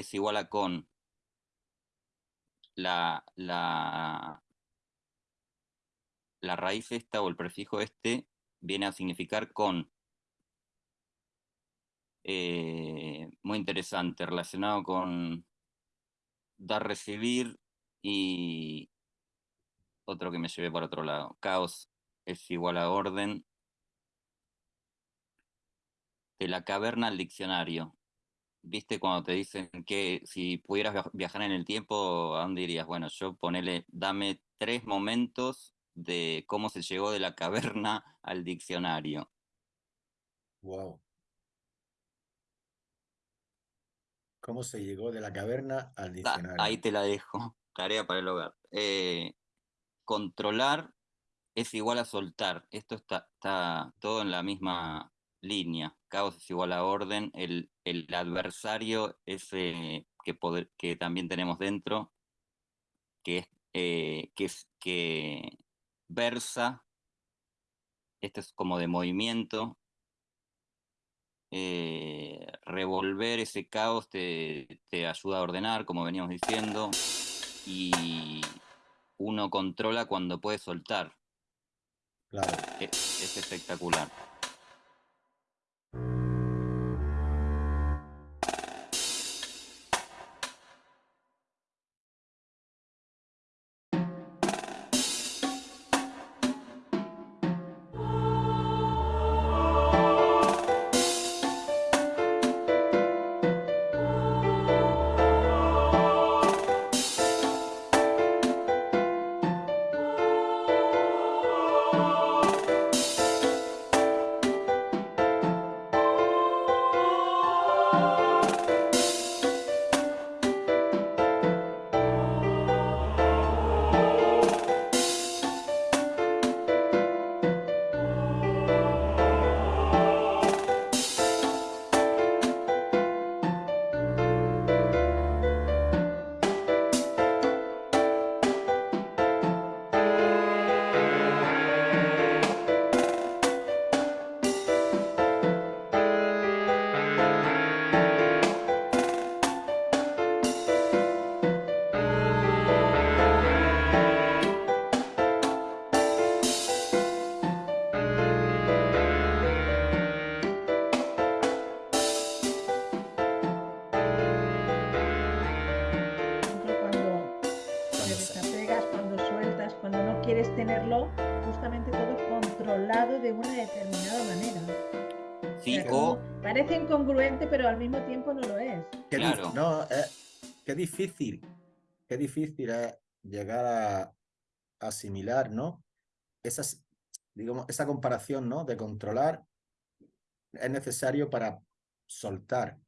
es igual a con la, la, la raíz esta o el prefijo este viene a significar con. Eh, muy interesante, relacionado con dar, recibir y otro que me llevé por otro lado. Caos es igual a orden. De la caverna al diccionario. ¿Viste cuando te dicen que si pudieras viajar en el tiempo, ¿a dónde irías? Bueno, yo ponele, dame tres momentos de cómo se llegó de la caverna al diccionario. Wow. ¿Cómo se llegó de la caverna al diccionario? ahí te la dejo. Tarea para el hogar. Eh, controlar es igual a soltar. Esto está, está todo en la misma línea. Caos es igual a orden. El, el adversario ese que, poder, que también tenemos dentro, que es, eh, que, es que versa, esto es como de movimiento, eh, revolver ese caos te, te, ayuda a ordenar, como veníamos diciendo, y uno controla cuando puede soltar. Claro. Es, es espectacular. Pero al mismo tiempo no lo es. Qué no, eh, qué difícil, qué difícil es llegar a asimilar, ¿no? Esas, digamos, esa comparación, ¿no? De controlar es necesario para soltar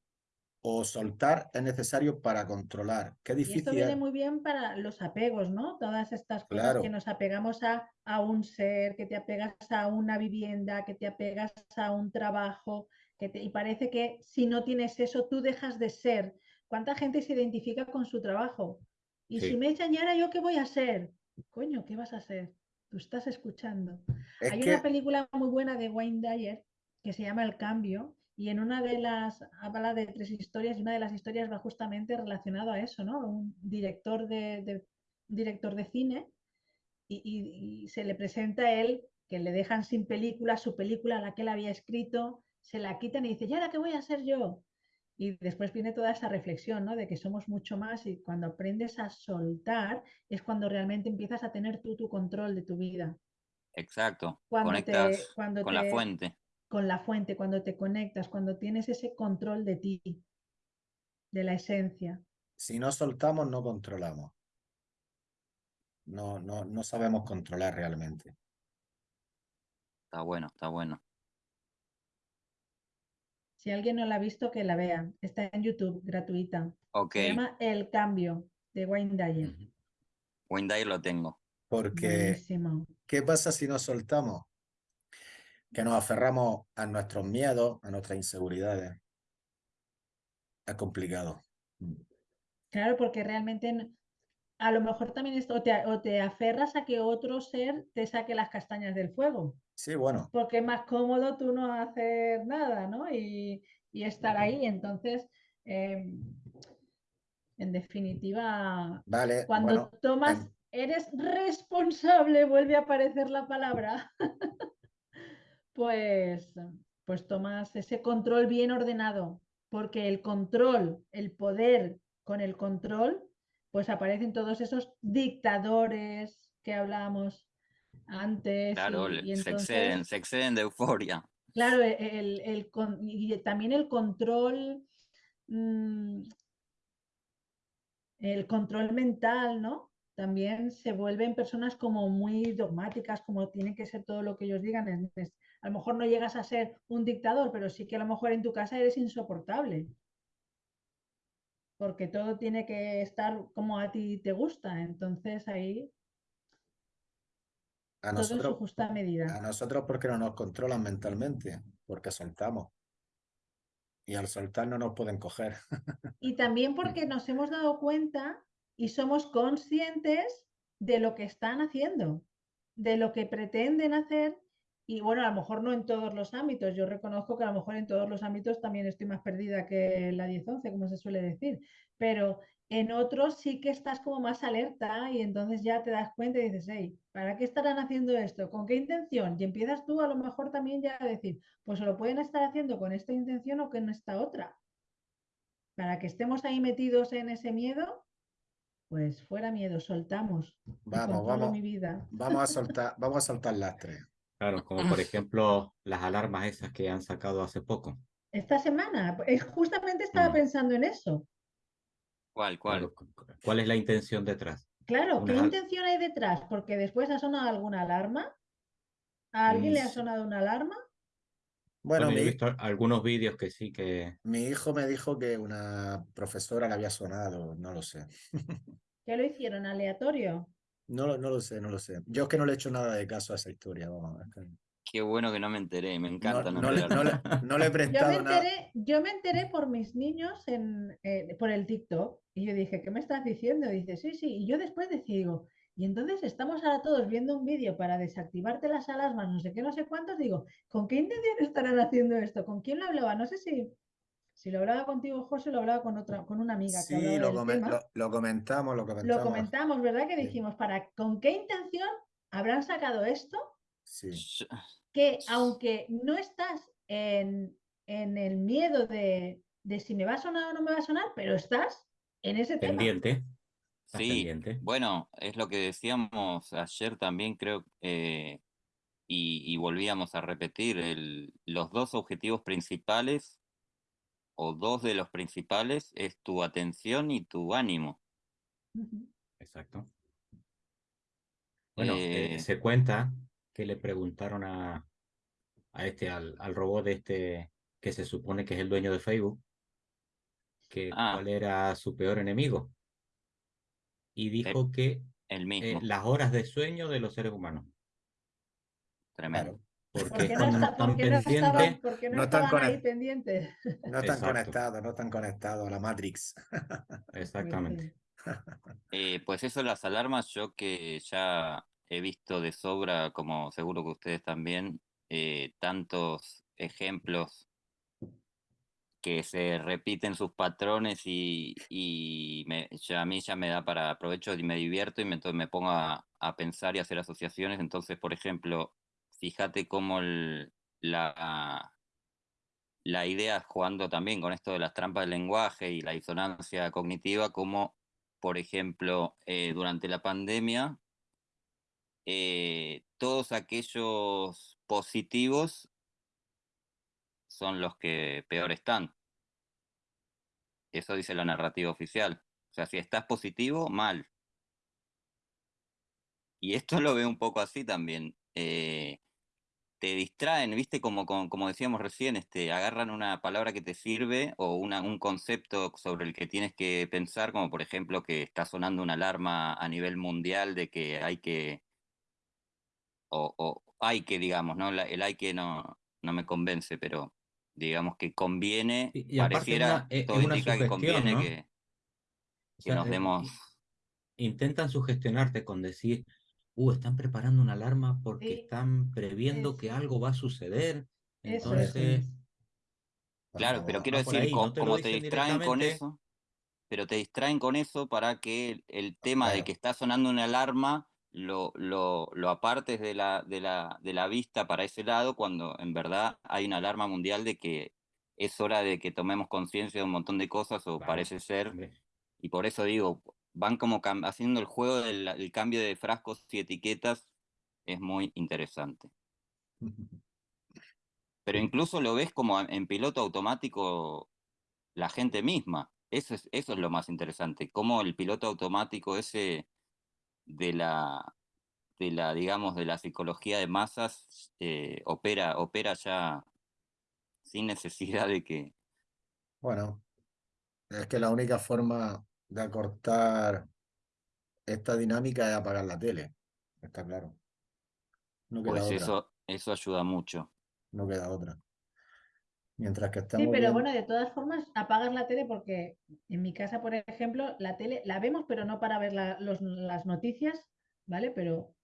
o soltar es necesario para controlar. Qué difícil. esto viene muy bien para los apegos, ¿no? Todas estas cosas que nos apegamos a, a, un ser, que te apegas a una vivienda, que te apegas a un trabajo, y parece que si no tienes eso, tú dejas de ser. ¿Cuánta gente se identifica con su trabajo? Y si me echan, ¿y ahora yo qué voy a hacer? Coño, ¿qué vas a hacer? Tú estás escuchando. Hay una película muy buena de Wayne Dyer que se llama El Cambio, y en una de las, habla de tres historias, y una de las historias va justamente relacionado a eso, ¿no? Un director de, director de cine, y, y, se le presenta a él que le dejan sin película, su película, la que él había escrito, se la quitan y dice, ¿y ahora qué voy a hacer yo? Y después viene toda esa reflexión, ¿no? De que somos mucho más y cuando aprendes a soltar es cuando realmente empiezas a tener tú tu control de tu vida. Exacto. Cuando Conectas cuando con la fuente. Con la fuente, cuando te conectas, cuando tienes ese control de ti, de la esencia. Si no soltamos, no controlamos. No, no, no sabemos controlar realmente. Está bueno, está bueno. Si alguien no la ha visto, que la vea. Está en YouTube, gratuita. Se llama El Cambio, de Wayne Dyer. Wayne Dyer lo tengo. Porque, ¿qué pasa si nos soltamos? Que nos aferramos a nuestros miedos, a nuestras inseguridades. Es complicado. Claro, porque realmente a lo mejor también esto, te, o te aferras a que otro ser te saque las castañas del fuego. Sí, bueno. Porque es más cómodo tú no hacer nada, ¿no? Y, estar ahí. Entonces, em, En definitiva, vale, cuando tomas, eres responsable, vuelve a aparecer la palabra, pues, pues tomas ese control bien ordenado, porque el control, el poder con el control, pues aparecen todos esos dictadores que hablábamos antes. Claro, y, se, exceden, se exceden de euforia. Claro, el, el, y también el control, mm, el control mental, ¿no? También se vuelven personas como muy dogmáticas, como tiene que ser todo lo que ellos digan. Entonces, a lo mejor no llegas a ser un dictador, pero sí que a lo mejor en tu casa eres insoportable. Porque todo tiene que estar como a ti te gusta. Entonces ahí a nosotros, justa medida. A nosotros porque no nos controlan mentalmente, porque soltamos. Y al soltar no nos pueden coger. Y también porque nos hemos dado cuenta y somos conscientes de lo que están haciendo, de lo que pretenden hacer. Y bueno, a lo mejor no en todos los ámbitos. Yo reconozco que a lo mejor en todos los ámbitos también estoy más perdida que la 10-11, como se suele decir. Pero en otros sí que estás como más alerta y entonces ya te das cuenta y dices, hey, ¿para qué estarán haciendo esto? ¿Con qué intención? Y empiezas tú a lo mejor también ya a decir, pues lo pueden estar haciendo con esta intención o con esta otra. Para que estemos ahí metidos en ese miedo, pues fuera miedo, soltamos. Vamos, vamos. Mi vida. Vamos a soltar, vamos a soltar lastre. Claro, como por ejemplo las alarmas esas que han sacado hace poco. Esta semana, eh, justamente estaba mm. pensando en eso. ¿Cuál, cuál? ¿Cuál es la intención detrás? Claro, ¿qué intención hay detrás? Porque después ha sonado alguna alarma. ¿A alguien le ha sonado una alarma? Bueno, he visto algunos vídeos que sí que. Mi hijo me dijo que una profesora le había sonado, no lo sé. ¿Qué lo hicieron? ¿Aleatorio? No, no lo sé, no lo sé. Yo es que no le he hecho nada de caso a esa historia. Vamos, Qué bueno que no me enteré, me encanta. No, le, he prestado yo me enteré, Yo me enteré por mis niños en, eh, por el TikTok y yo dije, ¿qué me estás diciendo? dice, sí, sí. Y yo después decía, digo, y entonces estamos ahora todos viendo un vídeo para desactivarte las alarmas, no sé qué, no sé cuántos. Digo, ¿con qué intención estarán haciendo esto? ¿Con quién lo hablaba? No sé si, si lo hablaba contigo, José, lo hablaba con otra, con una amiga. Sí, lo, lo, comentamos, lo comentamos. Lo comentamos, ¿verdad? Que dijimos, ¿para con qué intención habrán sacado esto? Sí que aunque no estás en, el miedo de, si me va a sonar o no me va a sonar, pero estás en ese pendiente. tema. Sí, bueno, es lo que decíamos ayer también, creo, eh, y, volvíamos a repetir, los dos objetivos principales, o dos de los principales, es tu atención y tu ánimo. Exacto. Bueno, eh, se cuenta que le preguntaron a, a este, al, al robot de este, que se supone que es el dueño de Facebook, que ah. cuál era su peor enemigo. Y dijo que el mismo. Eh, las horas de sueño de los seres humanos. Tremendo. Porque no, están pendientes. No, están pendientes. No están conectados, no están conectados a la Matrix. Exactamente. Eh, pues eso, las alarmas, yo que ya he visto de sobra, como seguro que ustedes también, eh, tantos ejemplos que se repiten sus patrones y, a mí ya me da para aprovecho y me divierto y me, me pongo a, pensar y hacer asociaciones. Entonces, por ejemplo, fíjate cómo la, la idea, jugando también con esto de las trampas del lenguaje y la disonancia cognitiva, como, por ejemplo, eh, durante la pandemia, eh, todos aquellos positivos son los que peor están. Eso dice la narrativa oficial. O sea, si estás positivo, mal. Y esto lo veo un poco así también. Eh, te distraen, ¿viste? Como, como, decíamos recién, este, agarran una palabra que te sirve o una, un concepto sobre el que tienes que pensar, como por ejemplo que está sonando una alarma a nivel mundial de que hay que, o, hay que, digamos, ¿no? el hay que no, no me convence, pero digamos que conviene, pareciera, eh, todo indica que conviene que, nos eh, demos... Intentan sugestionarte con decir, uh, están preparando una alarma porque están previendo que algo va a suceder. Entonces... Claro, pero quiero decir, como, te distraen con eso, pero te distraen con eso para que el, tema de que está sonando una alarma lo, lo, lo apartes de la, de, la, de la vista para ese lado cuando en verdad hay una alarma mundial de que es hora de que tomemos conciencia de un montón de cosas o parece ser. Y por eso digo, van como haciendo el juego del cambio de frascos y etiquetas, es muy interesante. Pero incluso lo ves como en piloto automático la gente misma. Eso es, eso es lo más interesante, cómo el piloto automático ese de la, de la digamos, de la psicología de masas eh, opera, opera ya sin necesidad de que... Bueno, es que la única forma de acortar esta dinámica es apagar la tele, está claro. No queda pues eso, eso ayuda mucho. No queda otra. Mientras que estamos. Sí, pero bueno, de todas formas, apagas la tele porque en mi casa, por ejemplo, la tele la vemos, pero no para ver las noticias, ¿vale? Pero.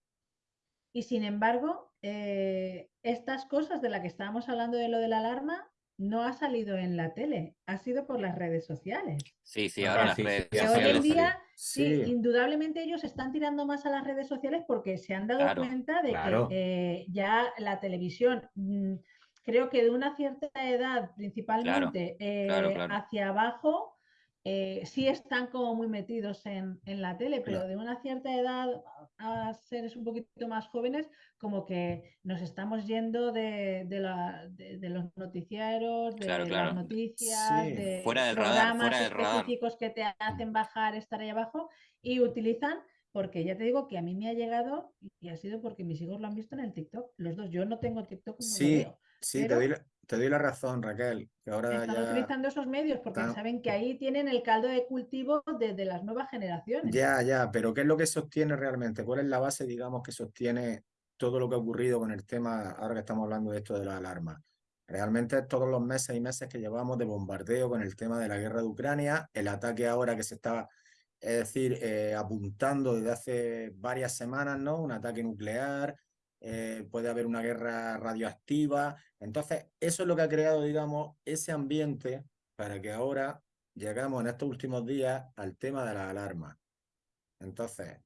Y sin embargo, eh, estas cosas de las que estábamos hablando de lo de la alarma, no ha salido en la tele, ha sido por las redes sociales. Sí, sí, ahora las redes sociales. Hoy en día, sí. indudablemente ellos están tirando más a las redes sociales porque se han dado cuenta de que eh, ya la televisión, mm, creo que de una cierta edad, principalmente eh, hacia abajo, eh, sí están como muy metidos en, la tele, pero de una cierta edad a seres un poquito más jóvenes, como que nos estamos yendo de, los noticieros, de las noticias, de fuera programas específicos que te hacen bajar, estar ahí abajo, y utilizan porque ya te digo que a mí me ha llegado y ha sido porque mis hijos lo han visto en el TikTok, los dos. Yo no tengo TikTok, no sí, Sí, te, doy la, razón, Raquel. Que ahora están utilizando esos medios porque saben que ahí tienen el caldo de cultivo de, las nuevas generaciones. Ya, ya, pero ¿qué es lo que sostiene realmente? ¿Cuál es la base, digamos, que sostiene todo lo que ha ocurrido con el tema, ahora que estamos hablando de esto de la alarma? Realmente todos los meses y meses que llevamos de bombardeo con el tema de la guerra de Ucrania, el ataque ahora que se está, es decir, eh, apuntando desde hace varias semanas, ¿no? Un ataque nuclear, eh, puede haber una guerra radioactiva. Entonces, eso es lo que ha creado, digamos, ese ambiente para que ahora llegamos en estos últimos días al tema de la alarma. Entonces...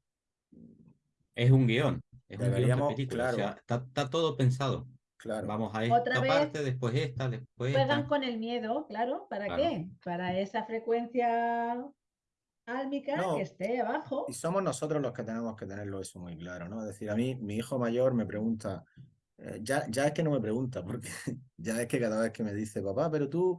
Es un guion, es un guion claro, está, todo pensado. Claro. Vamos a esta parte, después esta, después Juegan con el miedo, claro. ¿Para qué? Para esa frecuencia álmica que esté abajo. Y somos nosotros los que tenemos que tenerlo eso muy claro, ¿no? Es decir, a mí, mi hijo mayor me pregunta, eh, ya, ya es que no me pregunta, porque ya es que cada vez que me dice, papá, pero tú,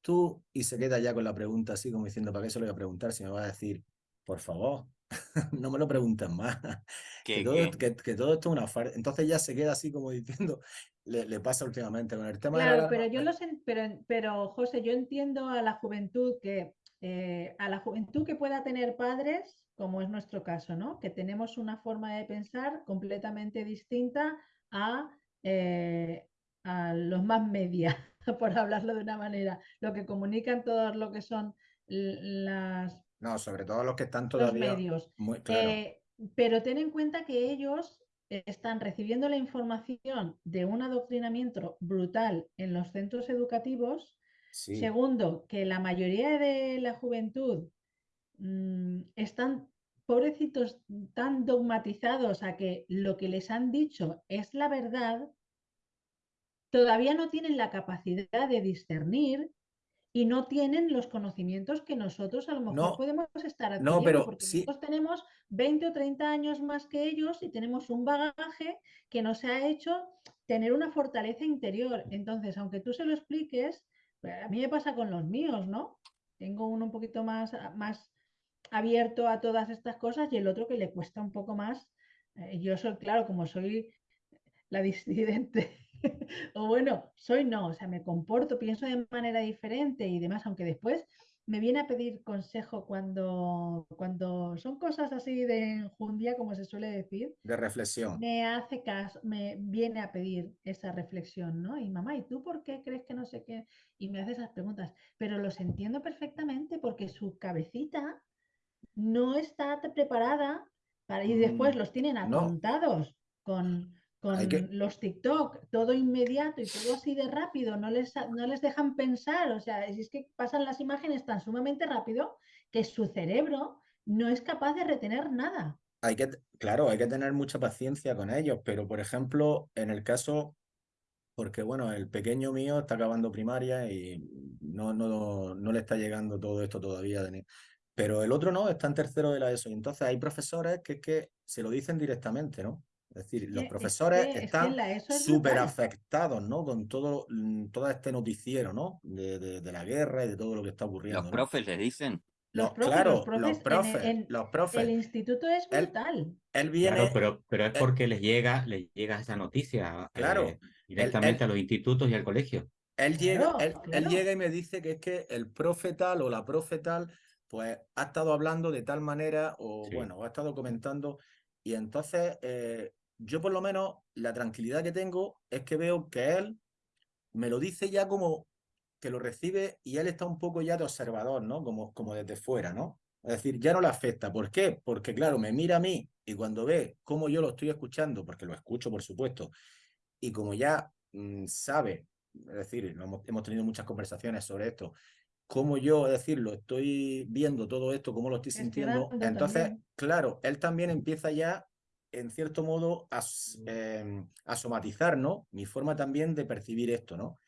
tú, y se queda ya con la pregunta así como diciendo, ¿para qué se lo voy a preguntar? Si me va a decir, por favor, no me lo preguntes más. Que todo, que, todo, esto es una farsa. Entonces ya se queda así como diciendo, le, le pasa últimamente con el tema claro, pero yo lo sé, pero, pero José, yo entiendo a la juventud que eh, a la juventud que pueda tener padres, como es nuestro caso, ¿no? que tenemos una forma de pensar completamente distinta a, eh, a los más media, por hablarlo de una manera, lo que comunican todos lo que son las... No, sobre todo los que están todavía... Los medios. Muy, claro. Eh, pero ten en cuenta que ellos están recibiendo la información de un adoctrinamiento brutal en los centros educativos Segundo, que la mayoría de la juventud mm, están, pobrecitos, tan dogmatizados a que lo que les han dicho es la verdad, todavía no tienen la capacidad de discernir y no tienen los conocimientos que nosotros a lo mejor podemos estar adquiriendo, no, pero porque sí. nosotros tenemos 20 o 30 años más que ellos y tenemos un bagaje que nos ha hecho tener una fortaleza interior. Entonces, aunque tú se lo expliques, a mí me pasa con los míos, ¿no? Tengo uno un poquito más, más abierto a todas estas cosas y el otro que le cuesta un poco más. Eh, yo soy, claro, como soy la disidente, o bueno, soy no, o sea, me comporto, pienso de manera diferente y demás, aunque después me viene a pedir consejo cuando, cuando son cosas así de enjundia, como se suele decir. De reflexión. Me hace caso, me viene a pedir esa reflexión, ¿no? Y mamá, ¿y tú por qué crees que no sé qué? Y me hace esas preguntas. Pero los entiendo perfectamente porque su cabecita no está preparada para, y después mm, los tienen apuntados con con los TikTok, todo inmediato y todo así de rápido, no les, no les dejan pensar, o sea, es que pasan las imágenes tan sumamente rápido que su cerebro no es capaz de retener nada. Hay que, claro, hay que tener mucha paciencia con ellos, pero por ejemplo, en el caso, porque bueno, el pequeño mío está acabando primaria y no, no, no le está llegando todo esto todavía. Pero el otro no, está en tercero de la ESO. Y entonces hay profesores que, que se lo dicen directamente, ¿no? Es decir, los profesores están súper afectados, ¿no? Con todo, mm, todo este noticiero, ¿no? De, de, la guerra y de todo lo que está ocurriendo. ¿Los profes les dicen? Los, profes, claro, los profes, los profes, El instituto es brutal. Él, viene... pero, pero es porque les llega, les llega esa noticia claro, eh, directamente a los institutos y al colegio. Él llega, él, llega y me dice que es que el profe tal o la profe tal, pues ha estado hablando de tal manera o bueno, ha estado comentando y entonces eh, yo por lo menos la tranquilidad que tengo es que veo que él me lo dice ya como que lo recibe y él está un poco ya de observador, ¿no? Como, como desde fuera, ¿no? Es decir, ya no le afecta. ¿Por qué? Porque, claro, me mira a mí y cuando ve cómo yo lo estoy escuchando, porque lo escucho, por supuesto, y como ya mm, sabe, es decir, hemos, hemos, tenido muchas conversaciones sobre esto, cómo yo, es decir, lo estoy viendo todo esto, cómo lo estoy sintiendo, entonces, claro, él también empieza ya en cierto modo, a, em, a, somatizar, ¿no? Mi forma también de percibir esto, ¿no?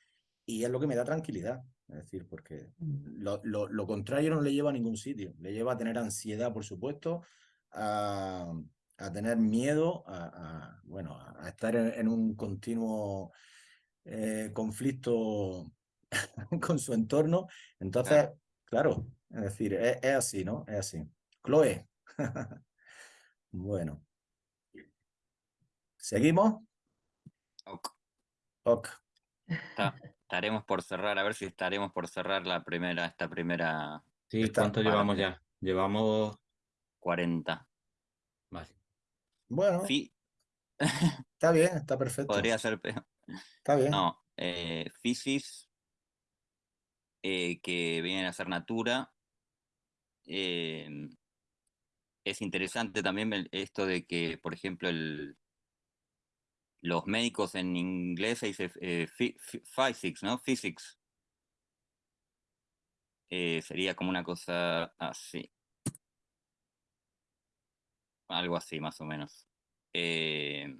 Y es lo que me da tranquilidad, es decir, porque mm. lo, lo, contrario no le lleva a ningún sitio, le lleva a tener ansiedad, por supuesto, a, a tener miedo, a, bueno, a estar en, un continuo eh, conflicto con su entorno. Entonces, claro, es decir, es, es así, ¿no? Es así. Chloe. bueno. ¿Seguimos? Ok. Ok. estaremos por cerrar, a ver si estaremos por cerrar la primera, esta primera. Sí, ¿cuánto llevamos ya? Llevamos 40. Vale. Bueno. Sí. Está bien, está perfecto. Podría ser peor. Está bien. No, eh, Fisis, eh, que viene a ser Natura. Eh, es interesante también esto de que, por ejemplo, el, los médicos en inglés se dice eh, physics, ¿no? Physics. Eh, sería como una cosa así. Algo así, más o menos. Eh,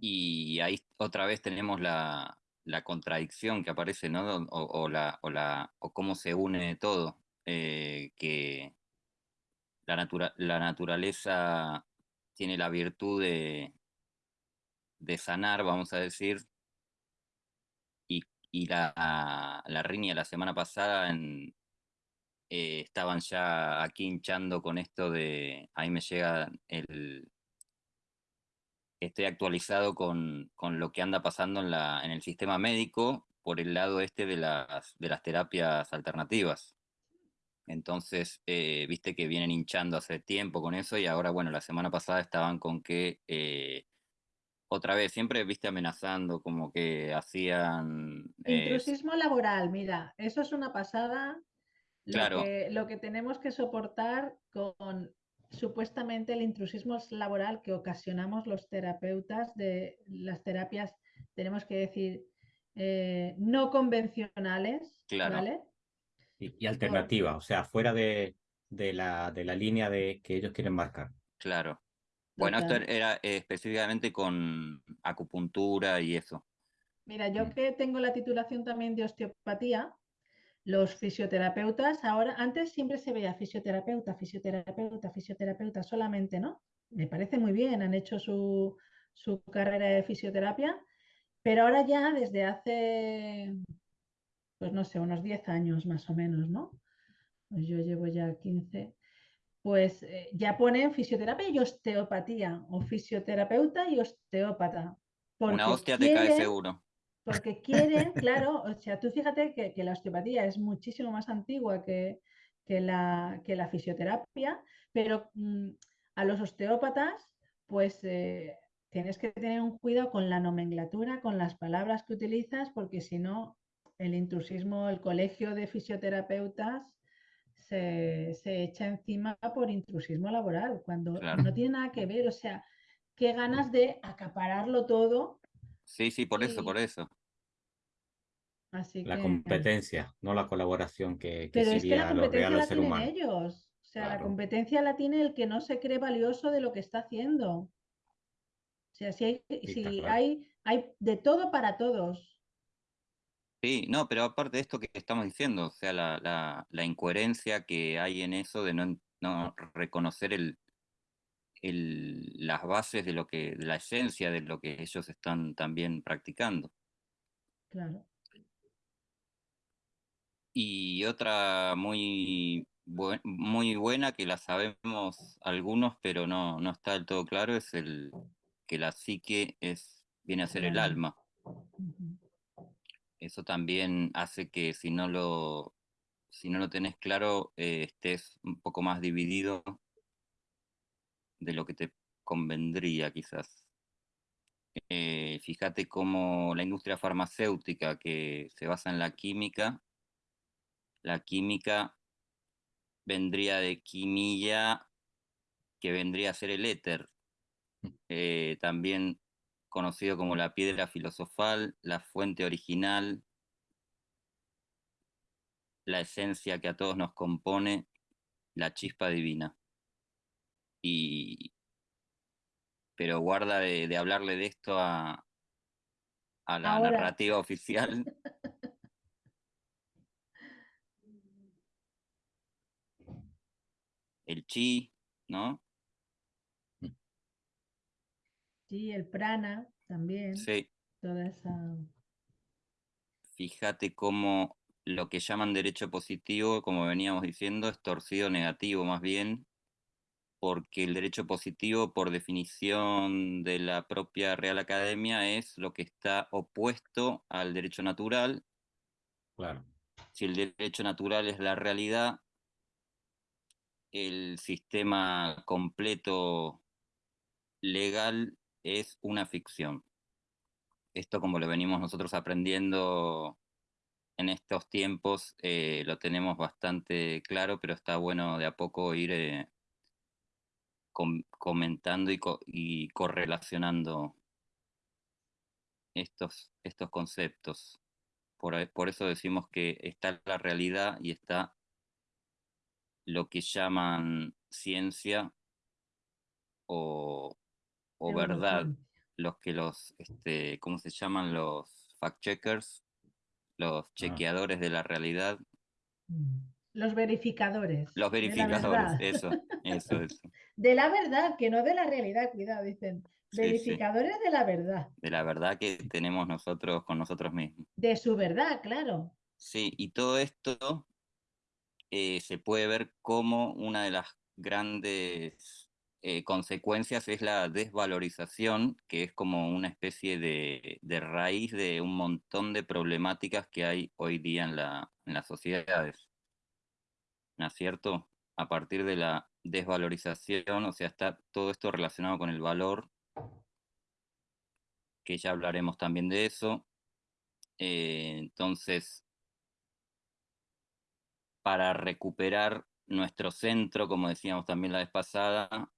y ahí otra vez tenemos la, contradicción que aparece, ¿no? O, la, o, la, o cómo se une todo. que la, la naturaleza tiene la virtud de, de sanar, vamos a decir, y, y la, la riña la semana pasada en, eh, estaban ya aquí hinchando con esto de, ahí me llega el, estoy actualizado con, con, lo que anda pasando en, la, en el sistema médico por el lado este de las, de las terapias alternativas. Entonces, eh, viste que vienen hinchando hace tiempo con eso y ahora, bueno, la semana pasada estaban con que eh, otra vez, siempre viste amenazando, como que hacían... Eh, Intrusismo laboral, mira, eso es una pasada. Lo, claro. que, lo que tenemos que soportar con supuestamente el intrusismo laboral que ocasionamos los terapeutas de las terapias, tenemos que decir, eh, no convencionales, claro. ¿vale? Y, alternativa, o sea, fuera de, de, la, de la línea de que ellos quieren marcar. Claro. Bueno, esto era eh, específicamente con acupuntura y eso. Mira, yo mm. que tengo la titulación también de osteopatía, los fisioterapeutas, ahora, antes siempre se veía fisioterapeuta, fisioterapeuta, fisioterapeuta solamente, ¿no? Me parece muy bien, han hecho su, su carrera de fisioterapia, pero ahora ya desde hace, pues no sé, unos 10 años más o menos, ¿no? Pues yo llevo ya 15, pues eh, ya ponen fisioterapia y osteopatía, o fisioterapeuta y osteópata. Una hostia te cae seguro. Porque quieren, claro, o sea, tú fíjate que, la osteopatía es muchísimo más antigua que, que, la, que la, fisioterapia, pero mm, a los osteópatas, pues eh, tienes que tener un cuidado con la nomenclatura, con las palabras que utilizas, porque si no, el intrusismo, el colegio de fisioterapeutas se, echa encima por intrusismo laboral, cuando no tiene nada que ver, o sea, qué ganas de acapararlo todo. Sí, sí, por eso, por eso. la competencia, no la colaboración que, Pero es que la competencia la tienen ellos. O sea, la competencia la tiene el que no se cree valioso de lo que está haciendo. O sea, si hay, si hay, hay de todo para todos. Sí, no, pero aparte de esto que estamos diciendo, o sea, la, la, incoherencia que hay en eso de no, no reconocer el, el, las bases de lo que, la esencia de lo que ellos están también practicando. Claro. Y otra muy, muy buena que la sabemos algunos, pero no, no está del todo claro, es el que la psique es, viene a ser el alma. Eso también hace que si no lo, si no lo tenés claro, eh, estés un poco más dividido de lo que te convendría quizás. Eh, fíjate cómo la industria farmacéutica que se basa en la química, la química vendría de quimilla, que vendría a ser el éter, mm. eh, también conocido como la piedra filosofal, la fuente original, la esencia que a todos nos compone, la chispa divina. Y, pero guarda de, hablarle de esto a, a la narrativa oficial. El chi, ¿no? Sí, el prana también. Sí. Toda esa. Fíjate cómo lo que llaman derecho positivo, como veníamos diciendo, es torcido negativo más bien, porque el derecho positivo, por definición de la propia Real Academia, es lo que está opuesto al derecho natural. Claro. Si el derecho natural es la realidad, el sistema completo legal es una ficción. Esto como lo venimos nosotros aprendiendo en estos tiempos, eh, lo tenemos bastante claro, pero está bueno de a poco ir eh, comentando y, correlacionando estos, estos conceptos. Por, por, eso decimos que está la realidad y está lo que llaman ciencia o, verdad, los que los, este, ¿cómo se llaman? Los fact-checkers, los ah. chequeadores de la realidad. Mm. Los verificadores. Los verificadores, eso, eso, eso. De la verdad, que no de la realidad, cuidado, dicen. Verificadores de la verdad. De la verdad que tenemos nosotros con nosotros mismos. De su verdad, claro. Sí, y todo esto eh, se puede ver como una de las grandes eh, consecuencias es la desvalorización, que es como una especie de, de, raíz de un montón de problemáticas que hay hoy día en, la, en las sociedades. ¿no es cierto? A partir de la desvalorización, o sea, está todo esto relacionado con el valor, que ya hablaremos también de eso. Eh, entonces, para recuperar nuestro centro, como decíamos también la vez pasada,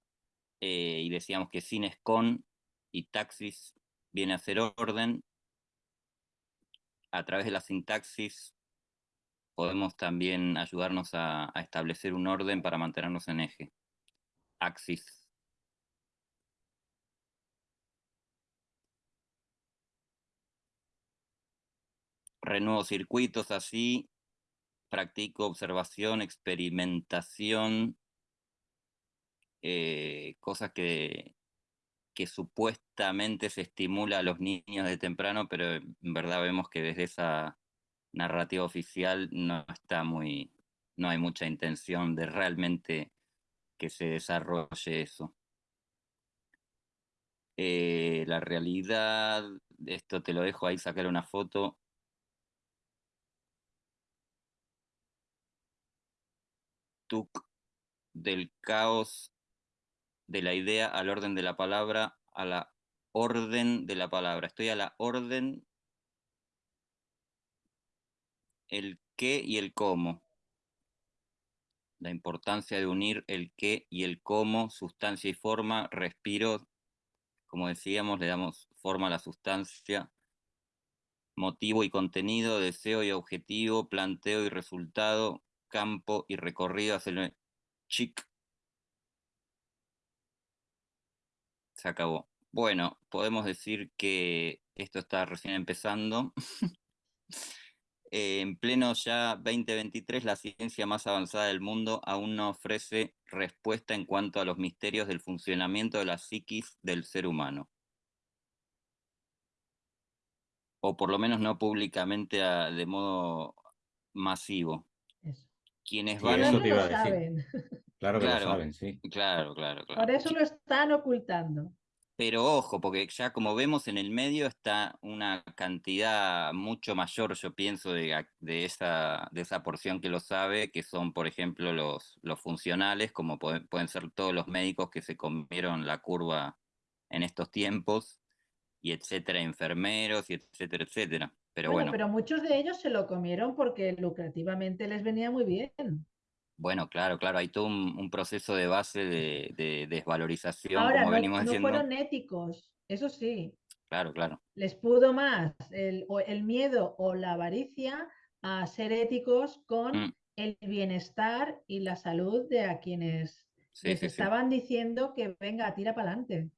eh, y decíamos que sin es con y taxis viene a ser orden, a través de la sintaxis podemos también ayudarnos a, establecer un orden para mantenernos en eje. Axis. Renuevo circuitos así, practico observación, experimentación, eh, cosas que, que supuestamente se estimula a los niños de temprano, pero en verdad vemos que desde esa narrativa oficial no está muy, no hay mucha intención de realmente que se desarrolle eso. Eh, la realidad, esto te lo dejo ahí, sacar una foto. Tuk del caos de la idea al orden de la palabra, a la orden de la palabra. Estoy a la orden el qué y el cómo. La importancia de unir el qué y el cómo, sustancia y forma, respiro, como decíamos, le damos forma a la sustancia. motivo y contenido, deseo y objetivo, planteo y resultado, campo y recorrido chic. Se acabó. Bueno, podemos decir que esto está recién empezando. en pleno ya 2023, la ciencia más avanzada del mundo aún no ofrece respuesta en cuanto a los misterios del funcionamiento de la psiquis del ser humano. O por lo menos no públicamente de modo masivo. Quienes van eso te iba a decir. Claro que lo saben, sí. Claro, claro, claro. Por eso lo están ocultando. Pero ojo, porque ya como vemos en el medio está una cantidad mucho mayor, yo pienso, de, de, esa, de esa porción que lo sabe, que son, por ejemplo, los, los funcionales, como pueden, pueden ser todos los médicos que se comieron la curva en estos tiempos, y etcétera, enfermeros, y etcétera, etcétera. Pero bueno, Pero muchos de ellos se lo comieron porque lucrativamente les venía muy bien. Bueno, claro, claro, hay todo un, proceso de base de, desvalorización, Ahora, como no, venimos no fueron éticos, eso sí. Claro, claro. Les pudo más el, el miedo o la avaricia a ser éticos con mm. el bienestar y la salud de a quienes les estaban diciendo que venga, tira para adelante.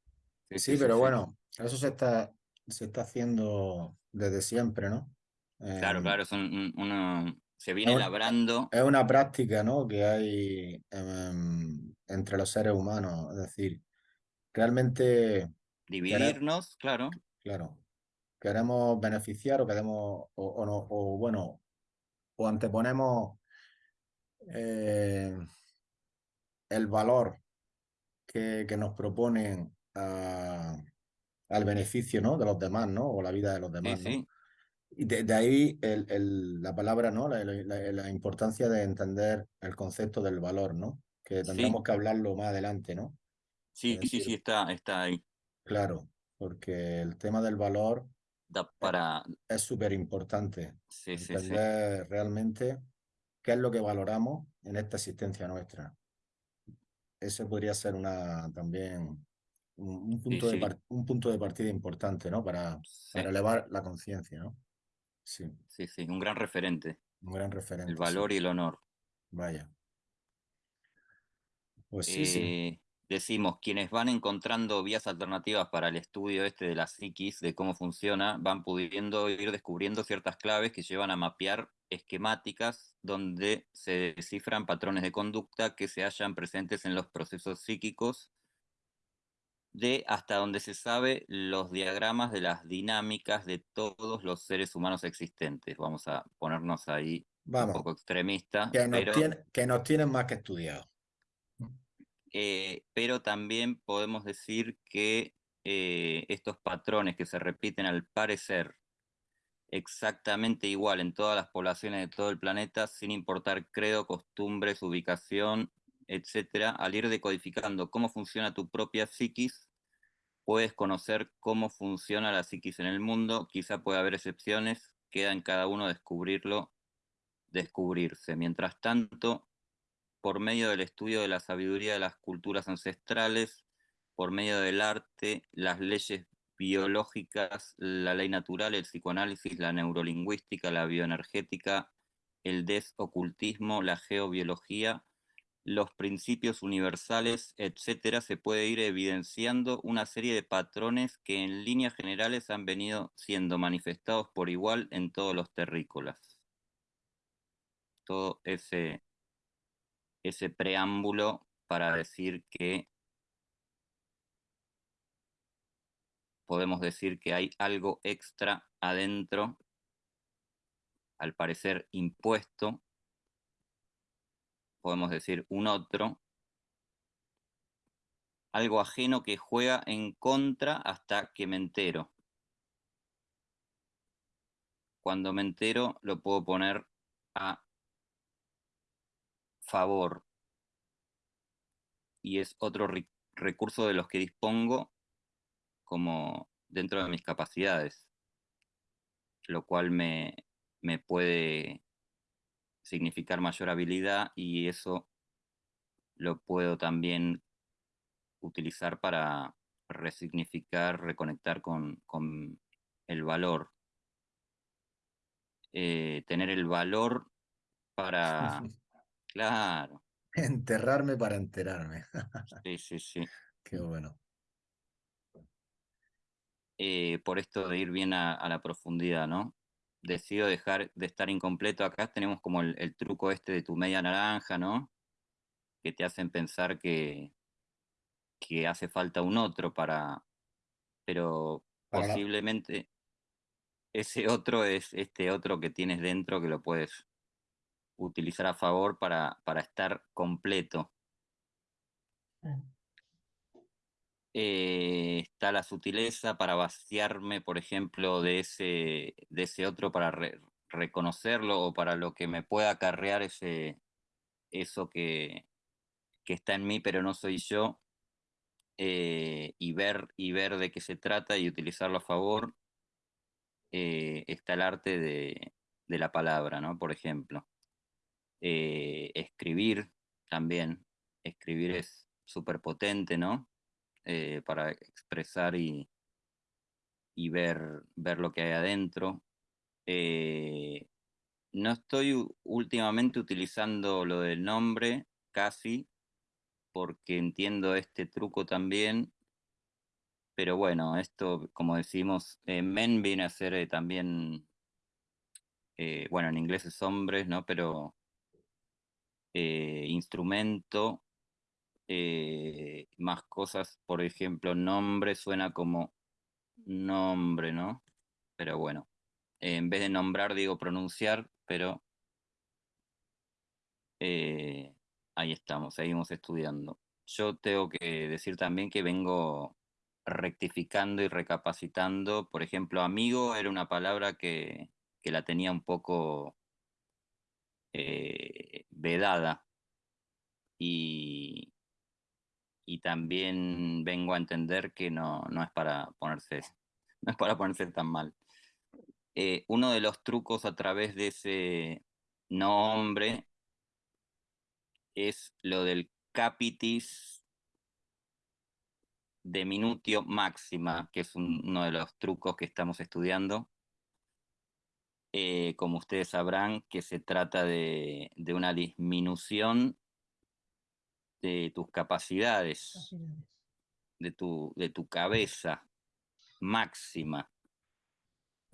Sí, pero bueno, eso se está, se está haciendo desde siempre, ¿no? Claro, claro, es un, se viene labrando. Es una práctica ¿no? que hay em, entre los seres humanos. Es decir, realmente. Dividirnos, claro. Claro. Queremos beneficiar o queremos. O, no, o bueno, o anteponemos eh, el valor que, que nos proponen al beneficio ¿no? de los demás, ¿no? O la vida de los demás. ¿no? Y de, ahí el, la palabra, ¿no? La, importancia de entender el concepto del valor, ¿no? Que tendremos que hablarlo más adelante, ¿no? Sí, sí, sí, está, está ahí. Claro, porque el tema del valor da para... es súper importante. Sí, entender realmente qué es lo que valoramos en esta existencia nuestra. Eso podría ser una también un, punto, de, un punto de partida importante, ¿no? Para, para elevar la conciencia, ¿no? Sí. Sí, sí, un gran referente. Un gran referente. El valor y el honor. Vaya. Pues sí, sí. Eh, decimos, quienes van encontrando vías alternativas para el estudio este de la psiquis, de cómo funciona, van pudiendo ir descubriendo ciertas claves que llevan a mapear esquemáticas donde se descifran patrones de conducta que se hallan presentes en los procesos psíquicos de hasta donde se sabe los diagramas de las dinámicas de todos los seres humanos existentes. Vamos a ponernos ahí un poco extremista. Que nos, que nos tienen más que estudiado. Eh, pero también podemos decir que eh, estos patrones que se repiten al parecer exactamente igual en todas las poblaciones de todo el planeta, sin importar credo, costumbres, ubicación, etcétera, al ir decodificando cómo funciona tu propia psiquis, puedes conocer cómo funciona la psiquis en el mundo, quizá puede haber excepciones, queda en cada uno descubrirlo, descubrirse. Mientras tanto, por medio del estudio de la sabiduría de las culturas ancestrales, por medio del arte, las leyes biológicas, la ley natural, el psicoanálisis, la neurolingüística, la bioenergética, el desocultismo, la geobiología, los principios universales, etcétera, se puede ir evidenciando una serie de patrones que en líneas generales han venido siendo manifestados por igual en todos los terrícolas. Todo ese, ese preámbulo para decir que podemos decir que hay algo extra adentro, al parecer impuesto, podemos decir un otro, algo ajeno que juega en contra hasta que me entero. Cuando me entero lo puedo poner a favor. Y es otro recurso de los que dispongo como dentro de mis capacidades, lo cual me, me puede significar mayor habilidad y eso lo puedo también utilizar para resignificar, reconectar con, con el valor. eh, tener el valor para... claro. Enterrarme para enterarme. sí, sí, sí. Qué bueno. Eh, por esto de ir bien a, la profundidad, ¿no? Decido dejar de estar incompleto. Acá tenemos como el, truco este de tu media naranja, ¿no? Que te hacen pensar que, que hace falta un otro para, pero posiblemente ese otro es este otro que tienes dentro que lo puedes utilizar a favor para, para estar completo. Eh, está la sutileza para vaciarme, por ejemplo, de ese, de ese otro para reconocerlo o para lo que me pueda acarrear ese, eso que, que está en mí pero no soy yo eh, y, ver, y ver de qué se trata y utilizarlo a favor. Eh, está el arte de, de, la palabra, ¿no? Por ejemplo. escribir también. Escribir es súper potente, ¿no? Eh, para expresar y, y ver, ver lo que hay adentro. Eh, no estoy últimamente utilizando lo del nombre, casi, porque entiendo este truco también. Pero bueno, esto, como decimos, eh, men viene a ser también, bueno, en inglés es hombres, ¿no? Pero instrumento eh, más cosas, por ejemplo, nombre suena como nombre, ¿no? Pero bueno, en vez de nombrar digo pronunciar, pero eh, ahí estamos, seguimos estudiando. Yo tengo que decir también que vengo rectificando y recapacitando. Por ejemplo, amigo era una palabra que, que la tenía un poco eh, vedada. Y, y también vengo a entender que no, no es para ponerse, no es para ponerse tan mal. Eh, uno de los trucos a través de ese nombre es lo del capitis de minutio máxima, que es uno de los trucos que estamos estudiando. Eh, como ustedes sabrán, que se trata de, de una disminución de tus capacidades, De, tu, de tu cabeza máxima.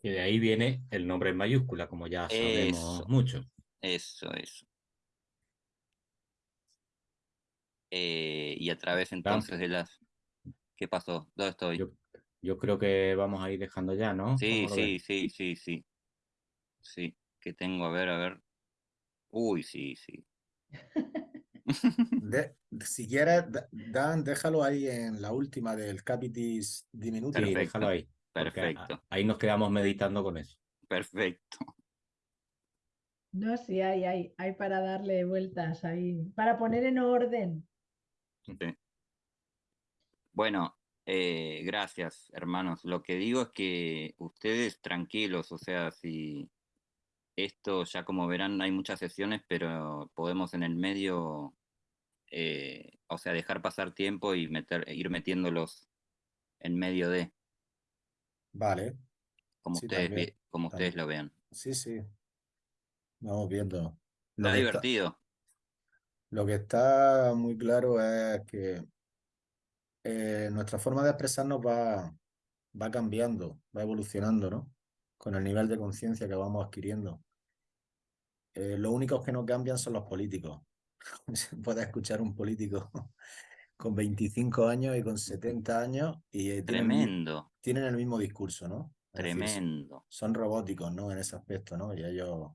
Y de ahí viene el nombre en mayúscula, como ya sabemos mucho. Eso, eso. Eh, y a través entonces de las... ¿Qué pasó? ¿Dónde estoy? Yo, creo que vamos a ir dejando ya, ¿no? Sí, sí, sí, sí, sí. Sí, que tengo, a ver, a ver. Uy, sí, sí. si quieres, Dan, déjalo ahí en la última del Capitis Diminuto. Sí, déjalo ahí. Perfecto. Ahí nos quedamos meditando con eso. Perfecto. No, sí, hay, hay, hay para darle vueltas ahí, para poner en orden. Bueno, eh, gracias, hermanos. Lo que digo es que ustedes tranquilos, o sea, si esto ya como verán hay muchas sesiones, pero podemos en el medio eh, o sea, dejar pasar tiempo y meter, ir metiéndolos en medio de. Vale. Como, ustedes, como ustedes lo vean. Sí, sí. Vamos viendo. Lo divertido. lo que está muy claro es que eh, nuestra forma de expresarnos va, va cambiando, va evolucionando, ¿no? Con el nivel de conciencia que vamos adquiriendo. Eh, lo único que no cambian son los políticos. puede escuchar un político con 25 años y con 70 años y eh, Tremendo. Tienen, el mismo discurso, ¿no? Tremendo. son robóticos, ¿no? En ese aspecto, ¿no? Y ellos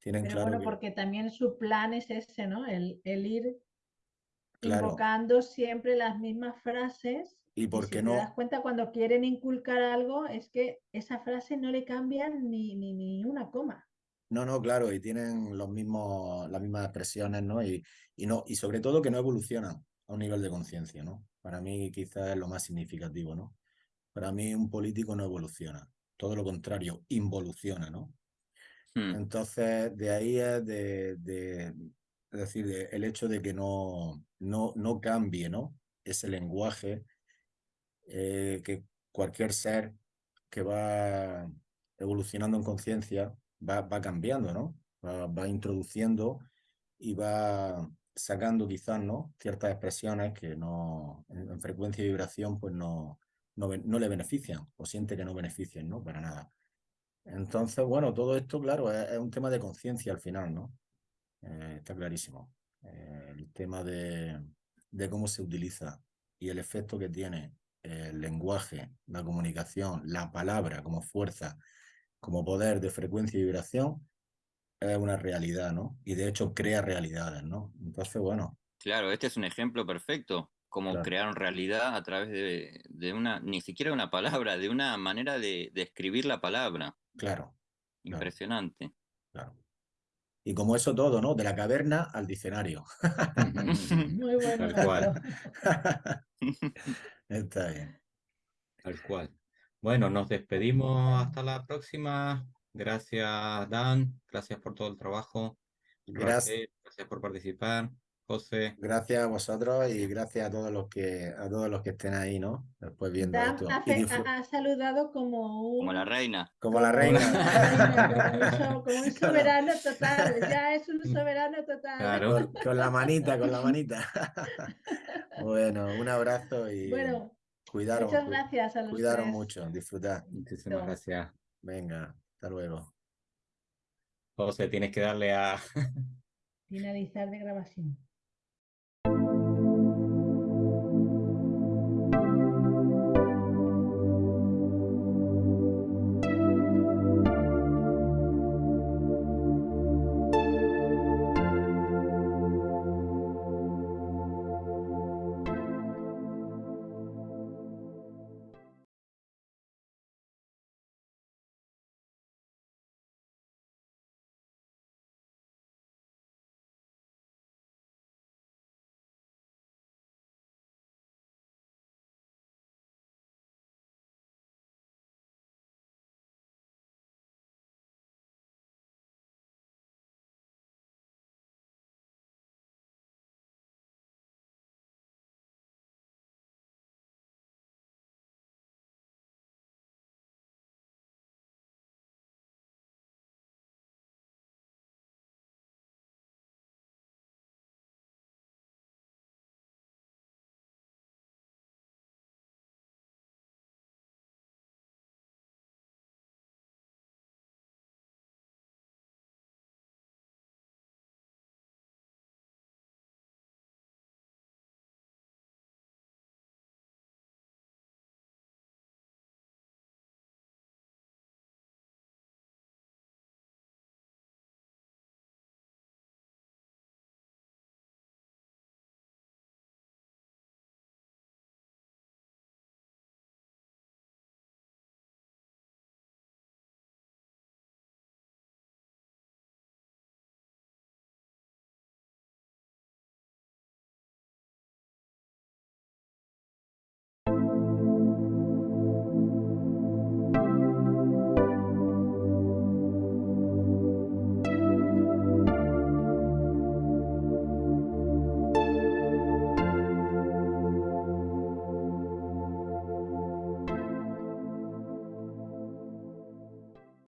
tienen claro. Bueno, porque también su plan es ese, ¿no? El, el ir invocando siempre las mismas frases. Y porque si no. Te das cuenta cuando quieren inculcar algo, es que esa frase no le cambian ni, ni, ni una coma. No, no, claro, y tienen los mismos, las mismas expresiones, ¿no? Y, y, no, y sobre todo que no evolucionan a un nivel de conciencia, ¿no? Para mí quizás es lo más significativo, ¿no? Para mí un político no evoluciona, todo lo contrario, involuciona, ¿no? Hmm. Entonces, de ahí es de, de es decir, el hecho de que no, no, no cambie, ¿no? Ese lenguaje eh, que cualquier ser que va evolucionando en conciencia va, cambiando, ¿no? Va, introduciendo y va sacando quizás, ¿no? Ciertas expresiones que no, en, frecuencia y vibración, pues no, no, no, le benefician o siente que no benefician, ¿no? Para nada. Entonces, bueno, todo esto, claro, es, un tema de conciencia al final, ¿no? Eh, está clarísimo. Eh, el tema de, de cómo se utiliza y el efecto que tiene el lenguaje, la comunicación, la palabra como fuerza, como poder de frecuencia y vibración, es una realidad, ¿no? Y de hecho crea realidades, ¿no? Entonces, bueno. Claro, este es un ejemplo perfecto, como crearon realidad a través de, de, una, ni siquiera una palabra, de una manera de, de escribir la palabra. Claro. Impresionante. Claro. Y como eso todo, ¿no? De la caverna al diccionario. Muy bueno. Tal cual. Está bien. Tal cual. Bueno, nos despedimos hasta la próxima. Gracias, Dan. Gracias por todo el trabajo. Gracias. Gracias por participar. José. Gracias a vosotros y gracias a todos los que a todos los que estén ahí, ¿no? Después viendo esto. ha, saludado como un... como la reina. Como la reina. como, un soberano total. Ya es un soberano total. Claro. Con, la manita, con la manita. bueno, un abrazo y bueno, Muchas gracias a los Cuidaros mucho, disfrutar. Muchísimas gracias. Venga, hasta luego. José, tienes que darle a finalizar de grabación.